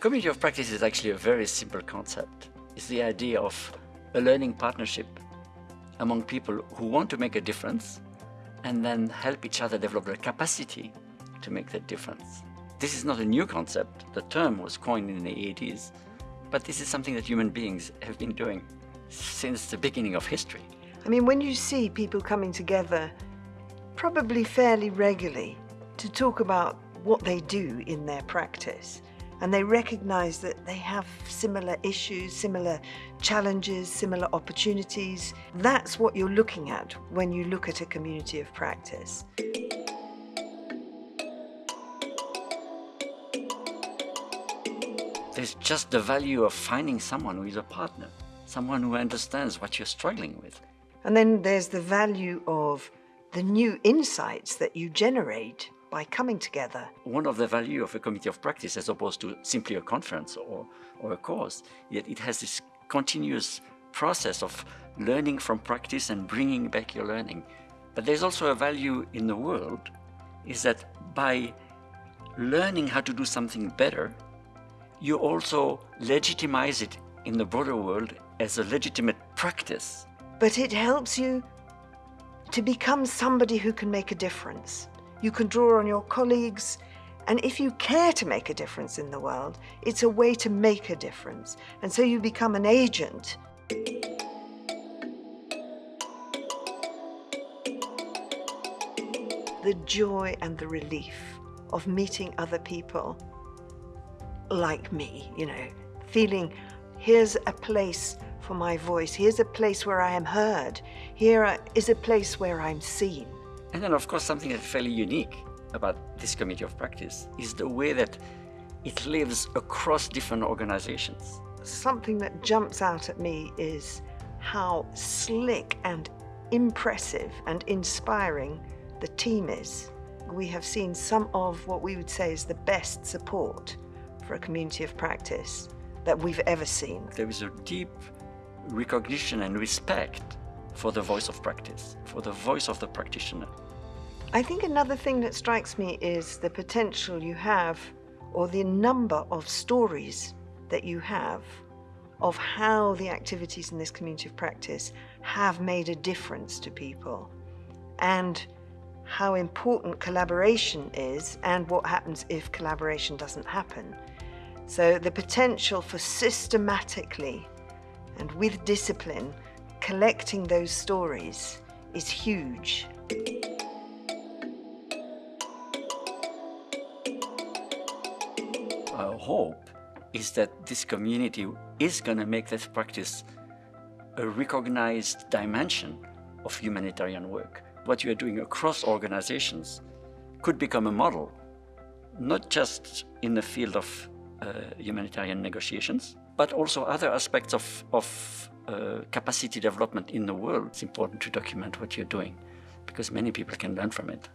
community of practice is actually a very simple concept. It's the idea of a learning partnership among people who want to make a difference and then help each other develop their capacity to make that difference. This is not a new concept. The term was coined in the 80s, but this is something that human beings have been doing since the beginning of history. I mean, when you see people coming together, probably fairly regularly, to talk about what they do in their practice, and they recognize that they have similar issues, similar challenges, similar opportunities, that's what you're looking at when you look at a community of practice. There's just the value of finding someone who is a partner, someone who understands what you're struggling with. And then there's the value of the new insights that you generate by coming together. One of the value of a community of practice as opposed to simply a conference or, or a course, yet it has this continuous process of learning from practice and bringing back your learning. But there's also a value in the world is that by learning how to do something better, you also legitimize it in the broader world as a legitimate practice. But it helps you to become somebody who can make a difference. You can draw on your colleagues, and if you care to make a difference in the world, it's a way to make a difference. And so you become an agent. The joy and the relief of meeting other people like me, you know, feeling here's a place for my voice, here's a place where I am heard, here is a place where I'm seen. And then of course something that's fairly unique about this community of practice is the way that it lives across different organizations. Something that jumps out at me is how slick and impressive and inspiring the team is. We have seen some of what we would say is the best support for a community of practice that we've ever seen. There is a deep recognition and respect for the voice of practice, for the voice of the practitioner. I think another thing that strikes me is the potential you have or the number of stories that you have of how the activities in this community of practice have made a difference to people and how important collaboration is and what happens if collaboration doesn't happen. So the potential for systematically and with discipline collecting those stories is huge. Our hope is that this community is going to make this practice a recognized dimension of humanitarian work. What you are doing across organizations could become a model, not just in the field of uh, humanitarian negotiations, but also other aspects of, of uh, capacity development in the world. It's important to document what you're doing because many people can learn from it.